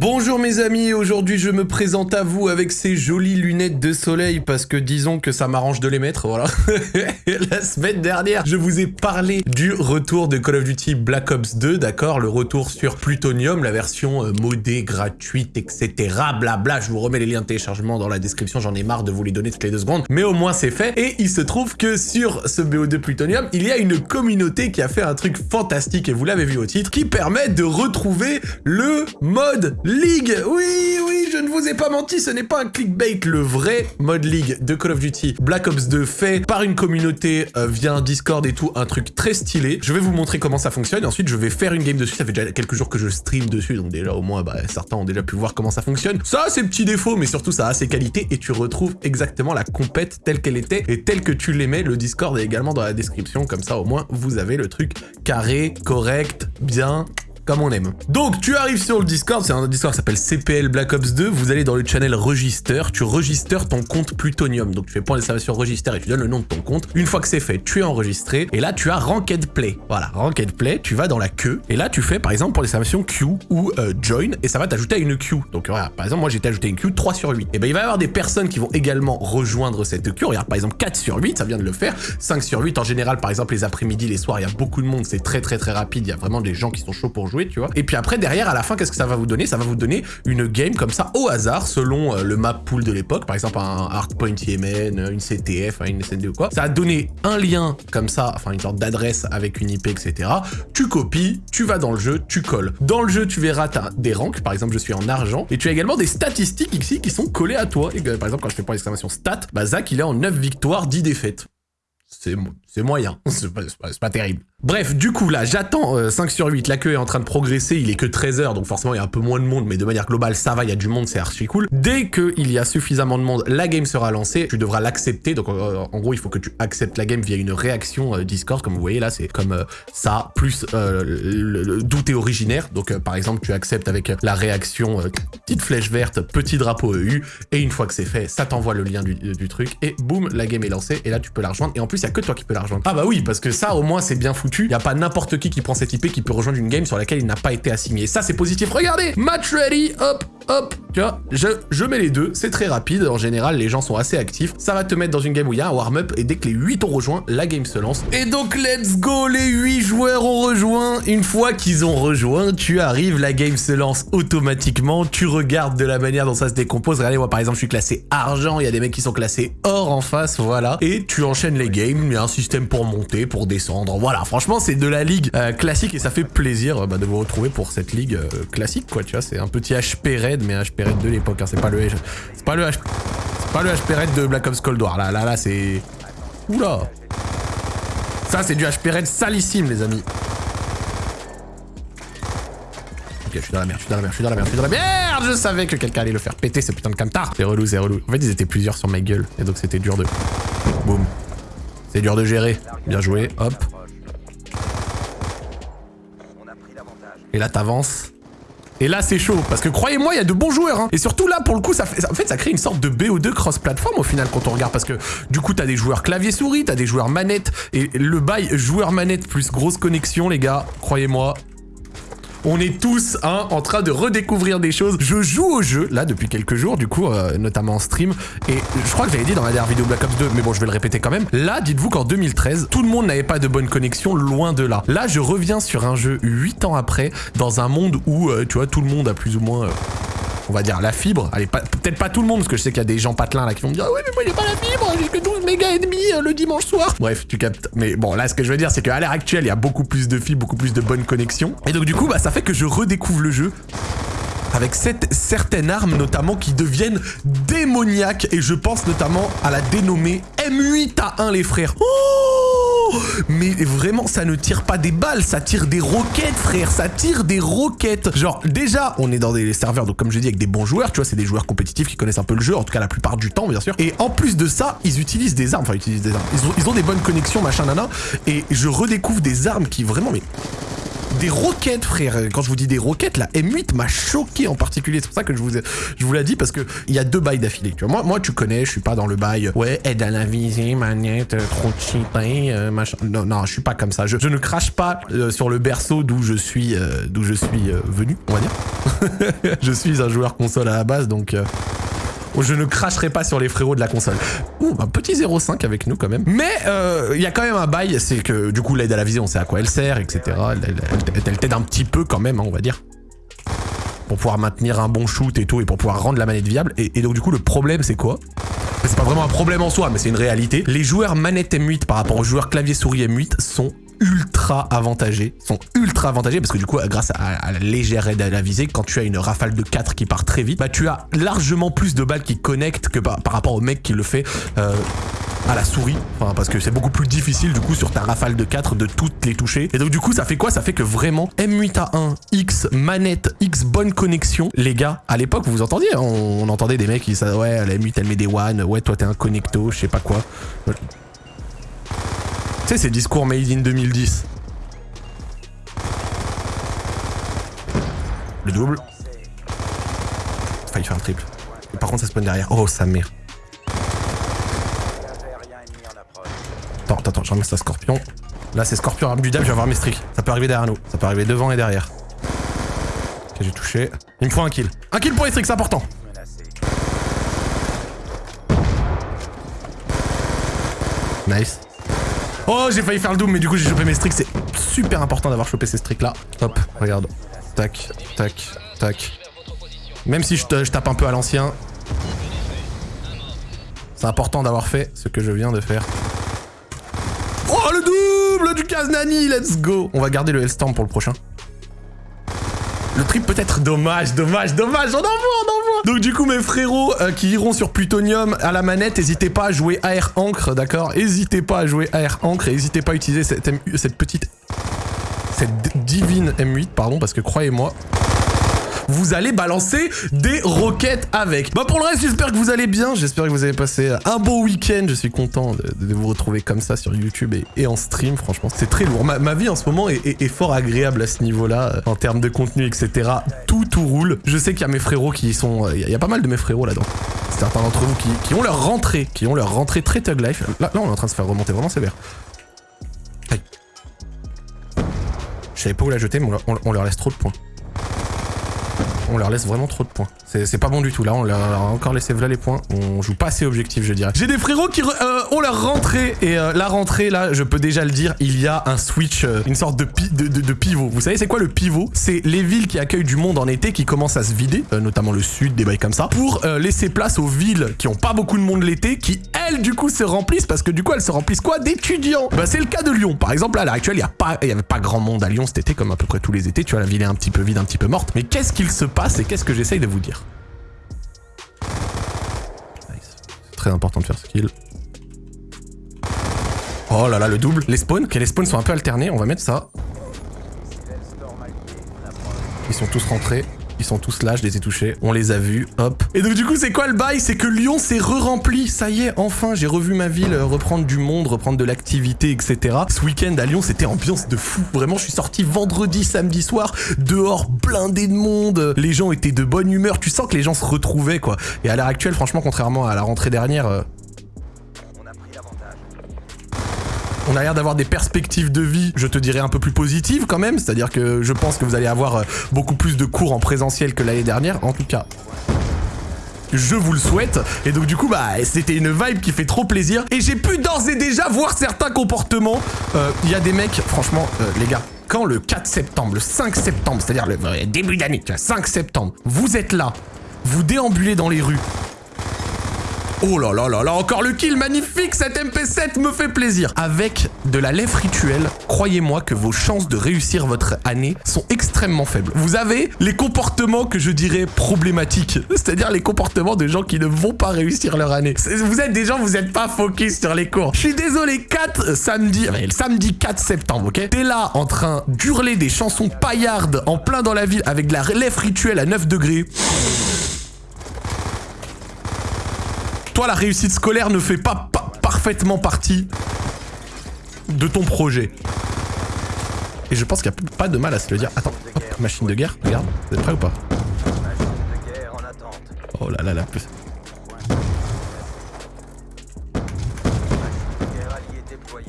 Bonjour mes amis, aujourd'hui je me présente à vous avec ces jolies lunettes de soleil parce que disons que ça m'arrange de les mettre, voilà. la semaine dernière, je vous ai parlé du retour de Call of Duty Black Ops 2, d'accord Le retour sur Plutonium, la version euh, modée, gratuite, etc. Blabla, je vous remets les liens de téléchargement dans la description, j'en ai marre de vous les donner toutes les deux secondes, mais au moins c'est fait. Et il se trouve que sur ce BO2 Plutonium, il y a une communauté qui a fait un truc fantastique, et vous l'avez vu au titre, qui permet de retrouver le mode League Oui, oui, je ne vous ai pas menti, ce n'est pas un clickbait. Le vrai mode League de Call of Duty Black Ops 2 fait par une communauté euh, via un Discord et tout, un truc très stylé. Je vais vous montrer comment ça fonctionne ensuite je vais faire une game dessus. Ça fait déjà quelques jours que je stream dessus, donc déjà au moins bah, certains ont déjà pu voir comment ça fonctionne. Ça a ses petits défauts, mais surtout ça a ses qualités et tu retrouves exactement la compète telle qu'elle était et telle que tu l'aimais. Le Discord est également dans la description, comme ça au moins vous avez le truc carré, correct, bien, on aime. Donc, tu arrives sur le Discord, c'est un Discord qui s'appelle CPL Black Ops 2, vous allez dans le channel Register, tu registres ton compte Plutonium, donc tu fais point d'exclamation Register et tu donnes le nom de ton compte. Une fois que c'est fait, tu es enregistré, et là, tu as Ranked Play. Voilà, Ranked Play, tu vas dans la queue, et là, tu fais, par exemple, pour l'exclamation Q ou euh, Join, et ça va t'ajouter à une queue. Donc, voilà, par exemple, moi, j'ai ajouté une queue 3 sur 8. Et ben, il va y avoir des personnes qui vont également rejoindre cette queue. Regarde, par exemple, 4 sur 8, ça vient de le faire. 5 sur 8, en général, par exemple, les après-midi, les soirs, il y a beaucoup de monde, c'est très, très, très rapide. Il y a vraiment des gens qui sont chauds pour jouer, Et puis après, derrière, à la fin, qu'est-ce que ça va vous donner? Ça va vous donner une game comme ça, au hasard, selon euh, le map pool de l'époque. Par exemple, un Hardpoint Yemen, une CTF, une SND ou quoi. Ça va donner un lien comme ça, enfin une sorte d'adresse avec une IP, etc. Tu copies, tu vas dans le jeu, tu colles. Dans le jeu, tu verras, as des ranks. Par exemple, je suis en argent. Et tu as également des statistiques ici qui sont collées à toi. Et, par exemple, quand je fais point d'exclamation stat, bah Zach, il est en 9 victoires, 10 défaites. C'est moyen, c'est pas, terrible. Bref, du coup, là, j'attends 5 euh, sur 8. La queue est en train de progresser. Il est que 13 heures, donc forcément, il y a un peu moins de monde. Mais de manière globale, ça va, il y a du monde, c'est archi cool. Dès qu'il y a suffisamment de monde, la game sera lancée. Tu devras l'accepter. Donc, euh, en gros, il faut que tu acceptes la game via une réaction euh, Discord. Comme vous voyez, là, c'est comme ça, plus d'où t'es originaire. Donc, par exemple, tu acceptes avec la réaction petite flèche verte, petit drapeau EU. Et une fois que c'est fait, ça t'envoie le lien du, truc. Et boum, la game est lancée. Et là, tu peux la rejoindre. Et en plus, il y a que toi qui peux la. Ah bah oui, parce que ça, au moins, c'est bien foutu. Il n'y a pas n'importe qui qui prend cette IP qui peut rejoindre une game sur laquelle il n'a pas été assigné. Ça, c'est positif. Regardez Match ready, hop, hop, tu vois, je, je mets les deux, c'est très rapide, en général, les gens sont assez actifs, ça va te mettre dans une game où il y a un warm-up, et dès que les 8 ont rejoint, la game se lance. Et donc, let's go, les 8 joueurs ont rejoint, une fois qu'ils ont rejoint, tu arrives, la game se lance automatiquement, tu regardes de la manière dont ça se décompose, regardez, moi, par exemple, je suis classé argent, il y a des mecs qui sont classés or en face, voilà, et tu enchaînes les games, il y a un système pour monter, pour descendre, voilà, franchement, c'est de la ligue euh, classique, et ça fait plaisir bah, de vous retrouver pour cette ligue euh, classique, quoi, tu vois, c'est un petit HP raid, mais HP raid de l'époque, hein, c'est pas le c'est pas le H... pas le HP raid de Black Ops Cold War, là, là, là, c'est... Oula Ça, c'est du HP raid salissime, les amis. Ok, je suis dans la merde, je suis dans la merde, je suis dans la merde, je suis dans la merde Je savais que quelqu'un allait le faire péter, ce putain de camtar C'est relou, c'est relou. En fait, ils étaient plusieurs sur ma gueule, et donc c'était dur de... Boum. C'est dur de gérer. Bien joué, hop. Et là, t'avances. Et là, c'est chaud. Parce que croyez-moi, il y a de bons joueurs. Hein. Et surtout là, pour le coup, ça en ça crée une sorte de BO2 cross-platform au final quand on regarde. Parce que du coup, t'as des joueurs clavier-souris, t'as des joueurs manette. Et le bail joueur manette plus grosse connexion, les gars, croyez-moi, on est tous hein, en train de redécouvrir des choses. Je joue au jeu, là, depuis quelques jours, du coup, euh, notamment en stream. Et je crois que j'avais dit dans la dernière vidéo Black Ops 2, mais bon, je vais le répéter quand même. Là, dites-vous qu'en 2013, tout le monde n'avait pas de bonne connexion, loin de là. Là, je reviens sur un jeu 8 ans après, dans un monde où, euh, tu vois, tout le monde a plus ou moins... Euh, on va dire la fibre. Allez, peut-être pas tout le monde, parce que je sais qu'il y a des gens patelins là qui vont me dire ouais mais moi j'ai pas la fibre, j'ai que 12 mégas et demi euh, le dimanche soir. Bref, tu captes. Mais bon, là ce que je veux dire c'est qu'à l'heure actuelle, il y a beaucoup plus de fibres, beaucoup plus de bonnes connexions. Et donc du coup, bah ça fait que je redécouvre le jeu avec cette, certaines armes notamment qui deviennent démoniaques et je pense notamment à la dénommée M8A1 les frères. Oh mais vraiment, ça ne tire pas des balles, ça tire des roquettes, frère, ça tire des roquettes. Genre, déjà, on est dans des serveurs, donc comme je dis, avec des bons joueurs, tu vois, c'est des joueurs compétitifs qui connaissent un peu le jeu, en tout cas la plupart du temps, bien sûr. Et en plus de ça, ils utilisent des armes, enfin, ils utilisent des armes. Ils ont, ils ont des bonnes connexions, machin, nana, et je redécouvre des armes qui vraiment, mais des roquettes, frère. Quand je vous dis des roquettes, la M8 m'a choqué en particulier. C'est pour ça que je vous, ai, je vous l'ai dit, parce que il y a deux bails d'affilée. Tu vois, moi, moi, tu connais, je suis pas dans le bail. Ouais, aide à la visée, manette, trop cheaté, euh, machin. Non, non, je suis pas comme ça. Je, je ne crache pas euh, sur le berceau d'où je suis, euh, d'où je suis euh, venu, on va dire. je suis un joueur console à la base, donc. Je ne cracherai pas sur les frérots de la console. Ouh, un petit 0,5 avec nous quand même. Mais euh, il y a quand même un bail, c'est que du coup l'aide à la visée, on sait à quoi elle sert, etc. Elle t'aide un petit peu quand même, hein, on va dire. Pour pouvoir maintenir un bon shoot et tout, et pour pouvoir rendre la manette viable. Et, et donc du coup le problème c'est quoi? C'est pas vraiment un problème en soi, mais c'est une réalité. Les joueurs manette M8 par rapport aux joueurs clavier souris M8 sont ultra avantagés, sont ultra avantagés parce que du coup grâce à, la légère aide à la visée, quand tu as une rafale de 4 qui part très vite, bah tu as largement plus de balles qui connectent que par, rapport au mec qui le fait euh, à la souris, enfin, parce que c'est beaucoup plus difficile du coup sur ta rafale de 4 de toutes les toucher. Et donc du coup ça fait quoi? Ça fait que vraiment M8A1, X manette, X bonne connexion, les gars, à l'époque vous entendiez, hein, on, on entendait des mecs qui disaient ouais la M8 elle met des one, ouais toi t'es un connecto, je sais pas quoi. Sais, ces discours made in 2010. Le double. Failli faire un triple. Par contre, ça spawn derrière. Oh, sa mère. Attends, attends, attends, je ramasse la scorpion. Là, c'est scorpion arme du diable, je vais avoir mes streaks. Ça peut arriver derrière nous. Ça peut arriver devant et derrière. Ok, j'ai touché. Il me faut un kill. Un kill pour les streaks, c'est important. Nice. Oh, j'ai failli faire le doom, mais du coup, j'ai chopé mes streaks. C'est super important d'avoir chopé ces streaks là. Hop, regarde. Tac, tac, tac. Même si je, te- je tape un peu à l'ancien, c'est important d'avoir fait ce que je viens de faire. Oh, le double du Kaznani, let's go On va garder le Hellstorm pour le prochain. Le trip peut-être dommage, dommage, dommage, on en voit, on en Donc du coup mes frérots euh, qui iront sur Plutonium à la manette, n'hésitez pas à jouer AR Ancre, d'accord? N'hésitez pas à jouer AR Ancre et n'hésitez pas à utiliser cette, cette petite... Cette divine M8, pardon, parce que croyez-moi, vous allez balancer des roquettes avec. Bah pour le reste, j'espère que vous allez bien. J'espère que vous avez passé un beau week-end. Je suis content de, vous retrouver comme ça sur YouTube et, en stream. Franchement, c'est très lourd. Ma, vie en ce moment est, fort agréable à ce niveau-là, euh, en termes de contenu, etc. Tout, tout roule. Je sais qu'il y a mes frérots qui sont... euh, Il y, a- pas mal de mes frérots là-dedans. Certains d'entre vous qui, ont leur rentrée, qui ont leur rentrée très Tug Life. Là, là, on est en train de se faire remonter vraiment sévère. Aïe. Je savais pas où la jeter, mais on- on leur laisse trop de points. On leur laisse vraiment trop de points. C'est pas bon du tout. Là, on leur a encore laissé là les points. On joue pas assez objectif, je dirais. J'ai des frérots qui euh, ont leur rentrée. Et euh, la rentrée, là, je peux déjà le dire, il y a un switch, euh, une sorte de, pi- de, de- de pivot. Vous savez, c'est quoi le pivot? C'est les villes qui accueillent du monde en été qui commencent à se vider, notamment le sud, des bails comme ça, pour laisser place aux villes qui ont pas beaucoup de monde l'été, qui du coup, se remplissent parce que du coup, elles se remplissent quoi? D'étudiants. Bah, c'est le cas de Lyon. Par exemple, là, à l'heure actuelle, il y a pas, avait pas grand monde à Lyon cet été, comme à peu près tous les étés. Tu vois, la ville est un petit peu vide, un petit peu morte. Mais qu'est-ce qu'il se passe et qu'est-ce que j'essaye de vous dire? C'est très important de faire ce kill. Oh là là, le double. Les spawns, ok, les spawns sont un peu alternés. On va mettre ça. Ils sont tous rentrés. Ils sont tous là, je les ai touchés. On les a vus. Hop. Et donc du coup, c'est quoi le bail? C'est que Lyon s'est re-rempli. Ça y est, enfin, j'ai revu ma ville euh, reprendre du monde, reprendre de l'activité, etc. Ce week-end à Lyon, c'était ambiance de fou. Vraiment, je suis sorti vendredi, samedi soir, dehors blindé de monde. Les gens étaient de bonne humeur. Tu sens que les gens se retrouvaient, quoi. Et à l'heure actuelle, franchement, contrairement à la rentrée dernière, on a l'air d'avoir des perspectives de vie, je te dirais, un peu plus positives quand même. C'est-à-dire que je pense que vous allez avoir euh, beaucoup plus de cours en présentiel que l'année dernière. En tout cas, je vous le souhaite. Et donc du coup, bah, c'était une vibe qui fait trop plaisir. Et j'ai pu d'ores et déjà voir certains comportements. Euh, Il y a des mecs, franchement, euh, les gars, quand le 4 septembre, le 5 septembre, c'est-à-dire le début d'année, tu vois, 5 septembre, vous êtes là, vous déambulez dans les rues. Oh là là là là, encore le kill magnifique, cette MP7 me fait plaisir. Avec de la lèvre rituelle, croyez-moi que vos chances de réussir votre année sont extrêmement faibles. Vous avez les comportements que je dirais problématiques, c'est-à-dire les comportements de gens qui ne vont pas réussir leur année. Vous êtes des gens, vous n'êtes pas focus sur les cours. Je suis désolé, 4 samedi, samedi 4 septembre, ok? T'es là en train d'hurler des chansons paillardes en plein dans la ville avec de la lèvre rituelle à 9 degrés. Toi, la réussite scolaire ne fait pas pa- parfaitement partie de ton projet. Et je pense qu'il n'y a pas de mal à se le dire. Attends, hop, machine de guerre, regarde, vous êtes prêts ou pas Oh là là plus.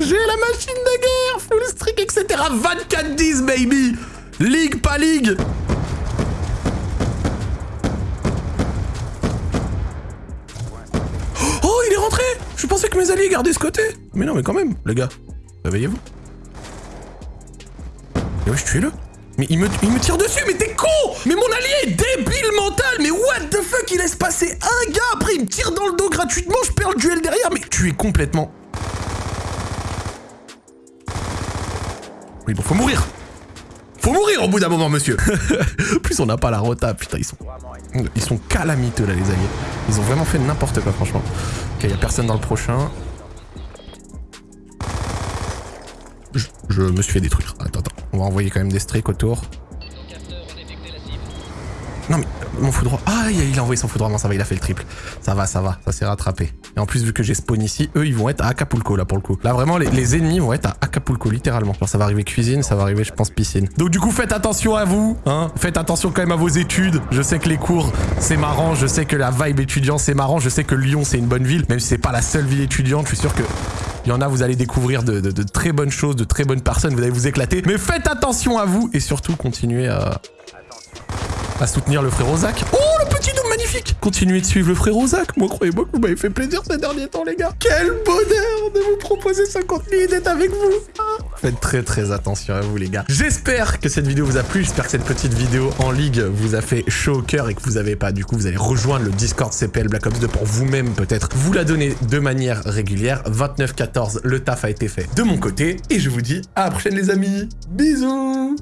J'ai la machine de guerre, full streak, etc. 24-10, baby Ligue, pas ligue Mes alliés gardaient ce côté. Mais non, mais quand même, les gars, réveillez-vous. Mais wesh, tuez-le mais il me, il me tire dessus, mais t'es con. Mais mon allié est débile mental. Mais what the fuck Il laisse passer un gars, après il me tire dans le dos gratuitement, je perds le duel derrière, mais tu es complètement... Oui, bon, faut mourir. Faut mourir au bout d'un moment, monsieur. Plus, on n'a pas la rota. Putain, ils sont... Ils sont calamiteux, là, les alliés. Ils ont vraiment fait n'importe quoi, franchement. Ok, y a personne dans le prochain. Je, je, me suis fait détruire. Attends, attends. On va envoyer quand même des streaks autour. Non mais, mon foudroie... Ah, il a envoyé son foudroiement, ça va, il a fait le triple. Ça va, ça va, ça s'est rattrapé. Et en plus, vu que j'ai spawn ici, eux, ils vont être à Acapulco, là, pour le coup. Là, vraiment, les, ennemis vont être à Acapulco, littéralement. Genre, ça va arriver cuisine, ça va arriver, je pense, piscine. Donc, du coup, faites attention à vous, hein. Faites attention quand même à vos études. Je sais que les cours, c'est marrant. Je sais que la vibe étudiante, c'est marrant. Je sais que Lyon, c'est une bonne ville. Même si c'est pas la seule ville étudiante, je suis sûr que il y en a, vous allez découvrir de, très bonnes choses, de très bonnes personnes, vous allez vous éclater. Mais faites attention à vous et surtout continuez à, soutenir le frère Zach. Oh, Continuez de suivre le frère Zach. Moi, croyez-moi que vous m'avez fait plaisir ces derniers temps, les gars. Quel bonheur de vous proposer ce contenu d'être avec vous. Faites très très attention à vous, les gars. J'espère que cette vidéo vous a plu. J'espère que cette petite vidéo en ligue vous a fait chaud au cœur et que vous avez pas. Du coup, vous allez rejoindre le Discord CPL Black Ops 2 pour vous-même peut-être vous la donner de manière régulière. 29-14, le taf a été fait de mon côté. Et je vous dis à la prochaine, les amis. Bisous